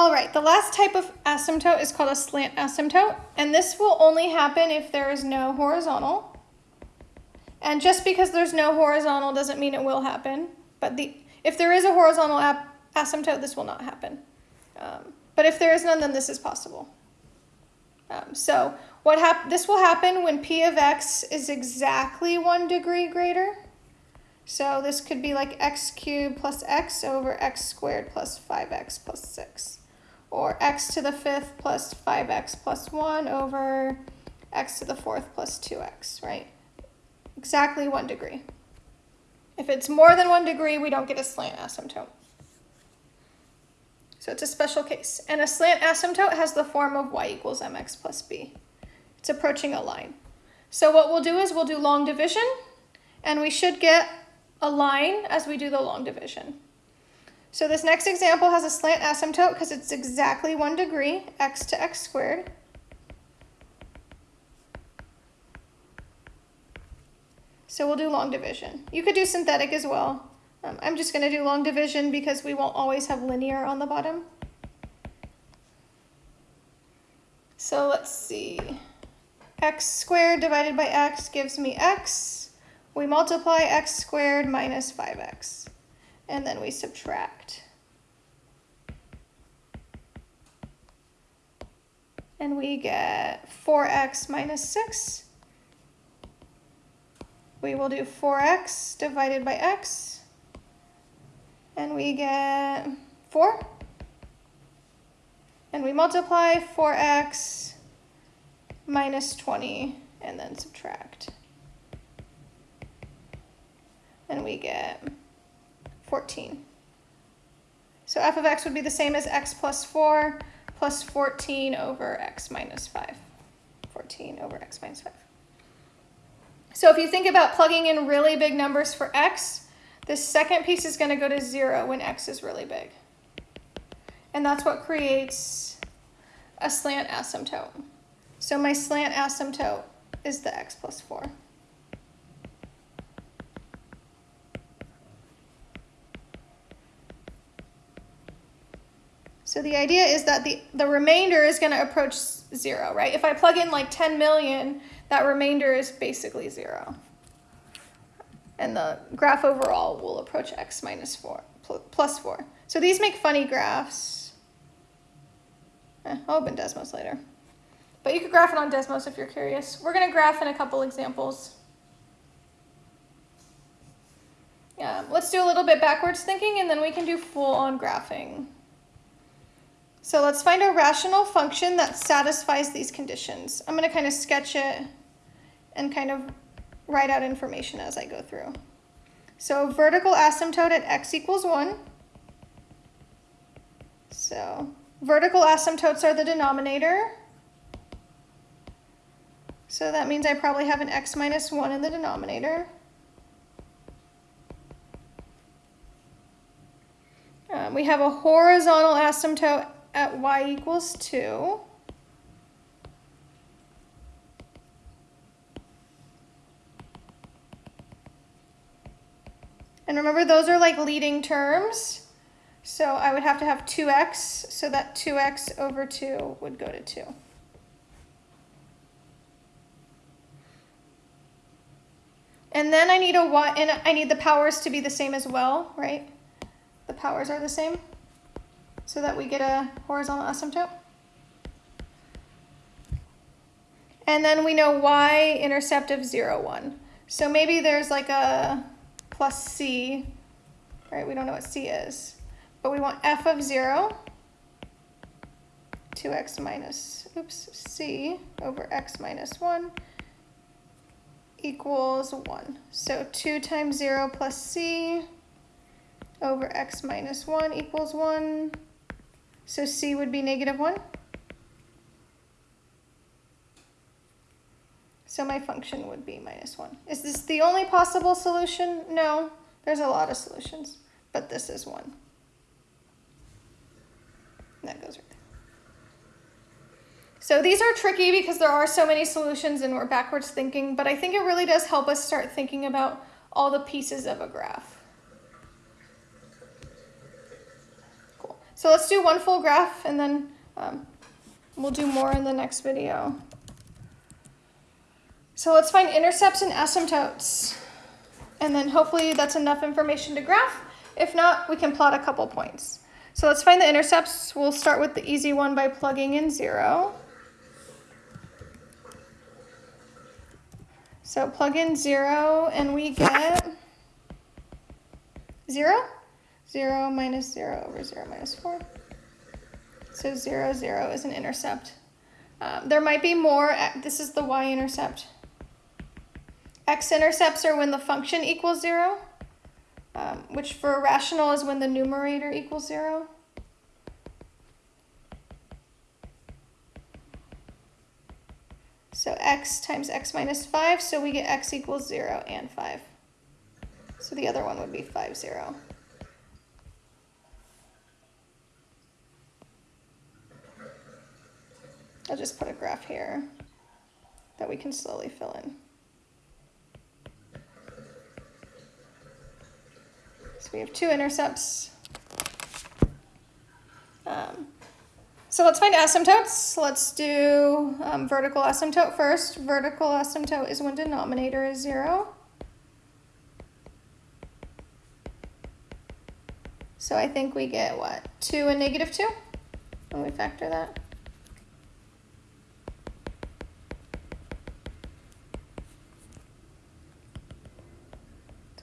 All right, the last type of asymptote is called a slant asymptote, and this will only happen if there is no horizontal. And just because there's no horizontal doesn't mean it will happen, but the if there is a horizontal asymptote, this will not happen. Um, but if there is none, then this is possible. Um, so what hap this will happen when p of x is exactly one degree greater. So this could be like x cubed plus x over x squared plus 5x plus 6. Or x to the fifth plus 5x plus 1 over x to the fourth plus 2x, right? Exactly one degree. If it's more than one degree, we don't get a slant asymptote. So it's a special case. And a slant asymptote has the form of y equals mx plus b. It's approaching a line. So what we'll do is we'll do long division, and we should get a line as we do the long division. So this next example has a slant asymptote because it's exactly one degree, x to x squared. So we'll do long division. You could do synthetic as well. Um, I'm just going to do long division because we won't always have linear on the bottom. So let's see x squared divided by x gives me x. We multiply x squared minus 5x, and then we subtract. And we get 4x minus 6. We will do 4x divided by x, and we get 4. And we multiply 4x minus 20 and then subtract. And we get 14. So f of x would be the same as x plus 4 plus 14 over x minus 5. 14 over x minus 5. So if you think about plugging in really big numbers for x, this second piece is going to go to 0 when x is really big. And that's what creates a slant asymptote. So my slant asymptote is the x plus 4. So the idea is that the, the remainder is going to approach 0, right? If I plug in like 10 million, that remainder is basically 0. And the graph overall will approach x minus 4, plus 4. So these make funny graphs. Eh, I'll open Desmos later. But you could graph it on Desmos if you're curious. We're going to graph in a couple examples. Yeah, let's do a little bit backwards thinking and then we can do full-on graphing. So let's find a rational function that satisfies these conditions. I'm going to kind of sketch it and kind of write out information as I go through. So vertical asymptote at x equals 1. So vertical asymptotes are the denominator. So that means I probably have an x minus 1 in the denominator. Um, we have a horizontal asymptote at y equals 2. And remember, those are like leading terms. So I would have to have 2x, so that 2x over 2 would go to 2. And then I need a y, and I need the powers to be the same as well, right? The powers are the same so that we get a horizontal asymptote. And then we know y-intercept of 0, 1. So maybe there's like a plus c, right? We don't know what c is. But we want f of 0, 2x minus, oops, c over x minus 1 equals 1. So 2 times 0 plus c over x minus 1 equals 1. So c would be negative 1. So my function would be minus 1. Is this the only possible solution? No, there's a lot of solutions, but this is one. That goes right there. So these are tricky because there are so many solutions and we're backwards thinking, but I think it really does help us start thinking about all the pieces of a graph. So let's do one full graph and then um, we'll do more in the next video. So let's find intercepts and asymptotes. And then hopefully that's enough information to graph. If not, we can plot a couple points. So let's find the intercepts. We'll start with the easy one by plugging in zero. So plug in zero and we get zero. Zero minus zero over zero minus four. So zero, zero is an intercept. Um, there might be more, this is the y-intercept. X-intercepts are when the function equals zero um, which for a rational is when the numerator equals zero. So x times x minus 5, so we get x equals 0 and 5. So the other one would be 5, 0. I'll just put a graph here that we can slowly fill in. So we have two intercepts. Um, so let's find asymptotes. Let's do um, vertical asymptote first. Vertical asymptote is when denominator is zero. So I think we get what? Two and negative two when we factor that.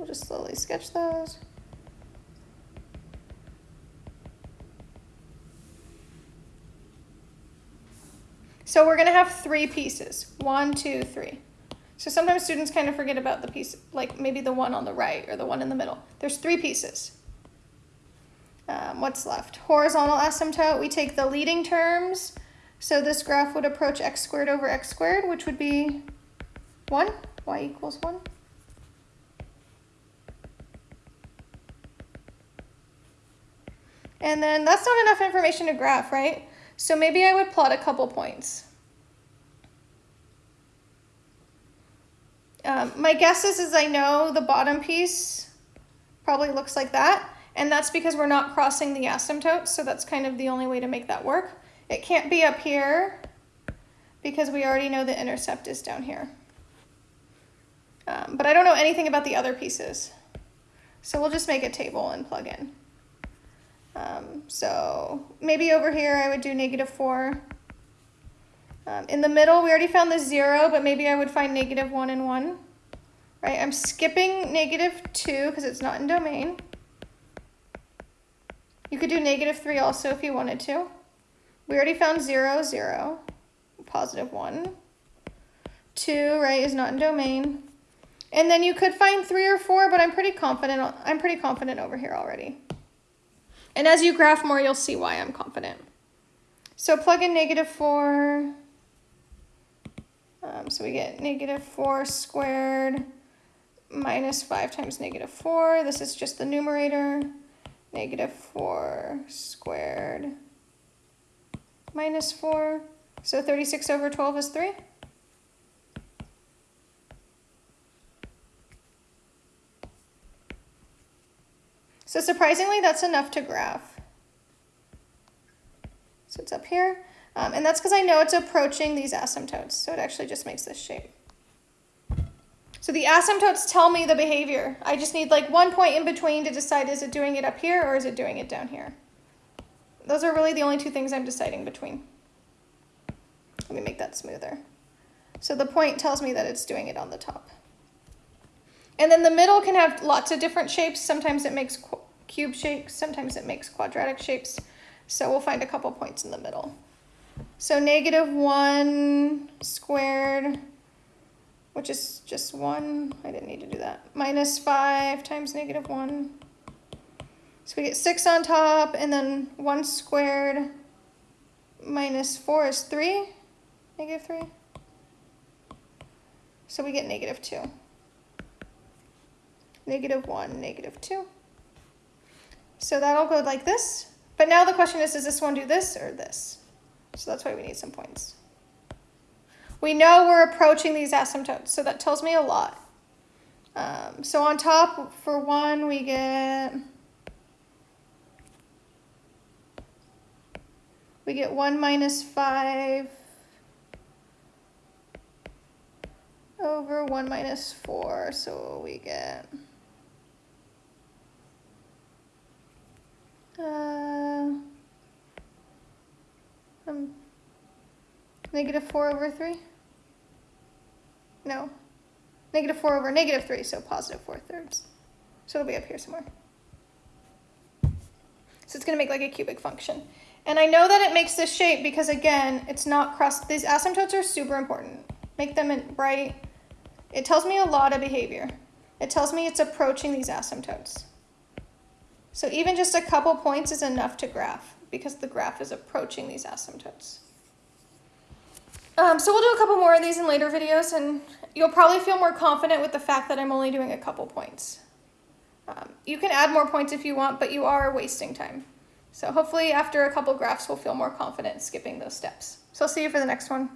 We'll just slowly sketch those. So we're gonna have three pieces, one, two, three. So sometimes students kind of forget about the piece, like maybe the one on the right or the one in the middle. There's three pieces. Um, what's left? Horizontal asymptote, we take the leading terms. So this graph would approach x squared over x squared, which would be one, y equals one. And then that's not enough information to graph, right? So maybe I would plot a couple points. Um, my guess is, is I know the bottom piece probably looks like that, and that's because we're not crossing the asymptote, so that's kind of the only way to make that work. It can't be up here because we already know the intercept is down here. Um, but I don't know anything about the other pieces. So we'll just make a table and plug in. Um, so maybe over here I would do negative 4. Um, in the middle, we already found the 0, but maybe I would find negative 1 and 1. Right, I'm skipping negative 2 because it's not in domain. You could do negative 3 also if you wanted to. We already found 0, 0, positive 1. 2, right, is not in domain. And then you could find 3 or 4, but I'm pretty confident I'm pretty confident over here already. And as you graph more, you'll see why I'm confident. So plug in negative 4. Um, so we get negative 4 squared minus 5 times negative 4. This is just the numerator. Negative 4 squared minus 4. So 36 over 12 is 3. So surprisingly, that's enough to graph. So it's up here. Um, and that's because I know it's approaching these asymptotes. So it actually just makes this shape. So the asymptotes tell me the behavior. I just need like one point in between to decide is it doing it up here or is it doing it down here. Those are really the only two things I'm deciding between. Let me make that smoother. So the point tells me that it's doing it on the top. And then the middle can have lots of different shapes. Sometimes it makes cube shapes, sometimes it makes quadratic shapes. So we'll find a couple points in the middle. So negative 1 squared, which is just 1. I didn't need to do that. Minus 5 times negative 1. So we get 6 on top, and then 1 squared minus 4 is 3, negative 3. So we get negative 2 negative 1, negative 2. So that'll go like this. But now the question is, does this one do this or this? So that's why we need some points. We know we're approaching these asymptotes, so that tells me a lot. Um, so on top, for 1, we get we get 1 minus 5 over 1 minus 4. So we get uh, um, negative 4 over 3? No. Negative 4 over negative 3, so positive 4 thirds. So it'll be up here somewhere. So it's going to make like a cubic function. And I know that it makes this shape because, again, it's not crust. These asymptotes are super important. Make them bright. It tells me a lot of behavior. It tells me it's approaching these asymptotes. So even just a couple points is enough to graph because the graph is approaching these asymptotes. Um, so we'll do a couple more of these in later videos and you'll probably feel more confident with the fact that I'm only doing a couple points. Um, you can add more points if you want, but you are wasting time. So hopefully after a couple graphs, we'll feel more confident skipping those steps. So I'll see you for the next one.